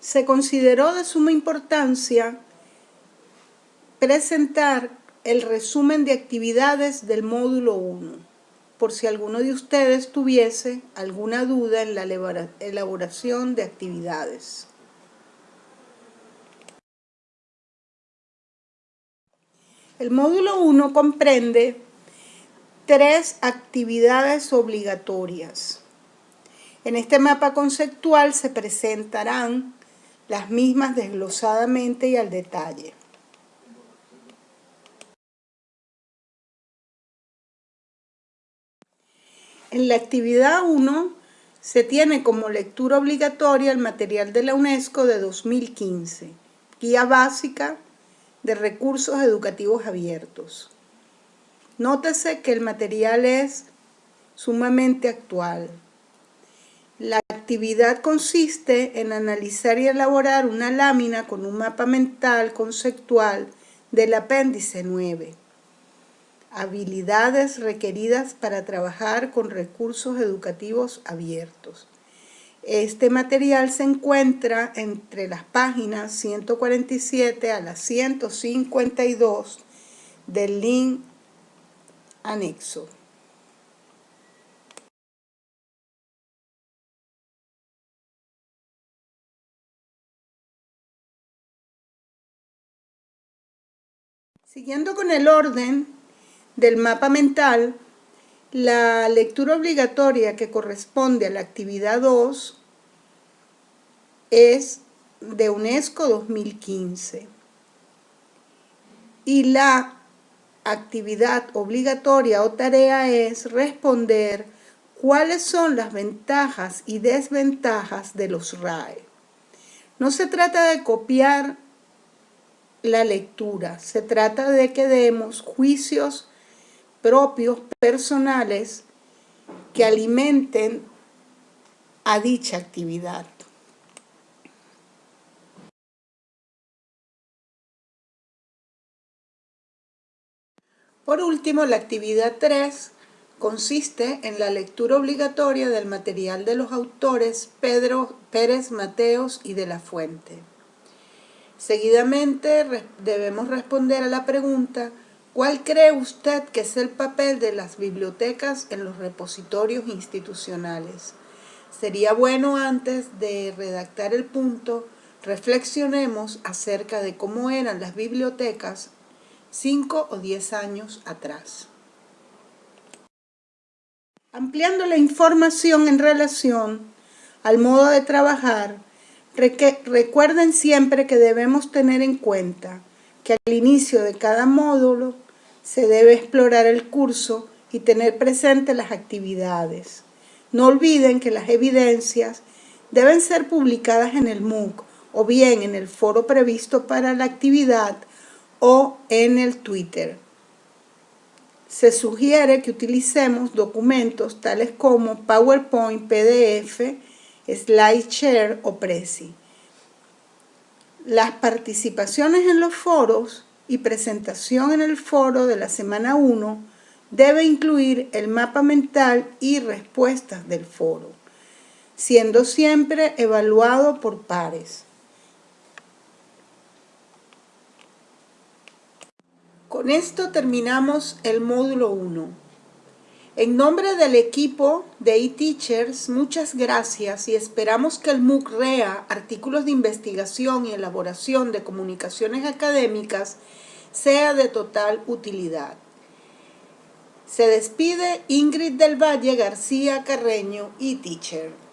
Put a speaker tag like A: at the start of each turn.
A: se consideró de suma importancia presentar el resumen de actividades del módulo 1, por si alguno de ustedes tuviese alguna duda en la elaboración de actividades. El módulo 1 comprende tres actividades obligatorias. En este mapa conceptual se presentarán las mismas desglosadamente y al detalle. En la actividad 1 se tiene como lectura obligatoria el material de la UNESCO de 2015, Guía Básica de Recursos Educativos Abiertos. Nótese que el material es sumamente actual. La actividad consiste en analizar y elaborar una lámina con un mapa mental conceptual del apéndice 9 habilidades requeridas para trabajar con recursos educativos abiertos. Este material se encuentra entre las páginas 147 a las 152 del link anexo. Siguiendo con el orden, del mapa mental, la lectura obligatoria que corresponde a la actividad 2 es de UNESCO 2015 y la actividad obligatoria o tarea es responder cuáles son las ventajas y desventajas de los RAE. No se trata de copiar la lectura, se trata de que demos juicios propios personales que alimenten a dicha actividad. Por último, la actividad 3 consiste en la lectura obligatoria del material de los autores Pedro Pérez Mateos y de la Fuente. Seguidamente debemos responder a la pregunta ¿Cuál cree usted que es el papel de las bibliotecas en los repositorios institucionales? Sería bueno antes de redactar el punto, reflexionemos acerca de cómo eran las bibliotecas cinco o diez años atrás. Ampliando la información en relación al modo de trabajar, recuerden siempre que debemos tener en cuenta que al inicio de cada módulo se debe explorar el curso y tener presente las actividades. No olviden que las evidencias deben ser publicadas en el MOOC o bien en el foro previsto para la actividad o en el Twitter. Se sugiere que utilicemos documentos tales como PowerPoint, PDF, SlideShare o Prezi. Las participaciones en los foros y presentación en el foro de la semana 1 debe incluir el mapa mental y respuestas del foro, siendo siempre evaluado por pares. Con esto terminamos el módulo 1. En nombre del equipo de eTeachers, muchas gracias y esperamos que el MOOC REA, artículos de investigación y elaboración de comunicaciones académicas, sea de total utilidad. Se despide Ingrid del Valle García Carreño, eTeacher.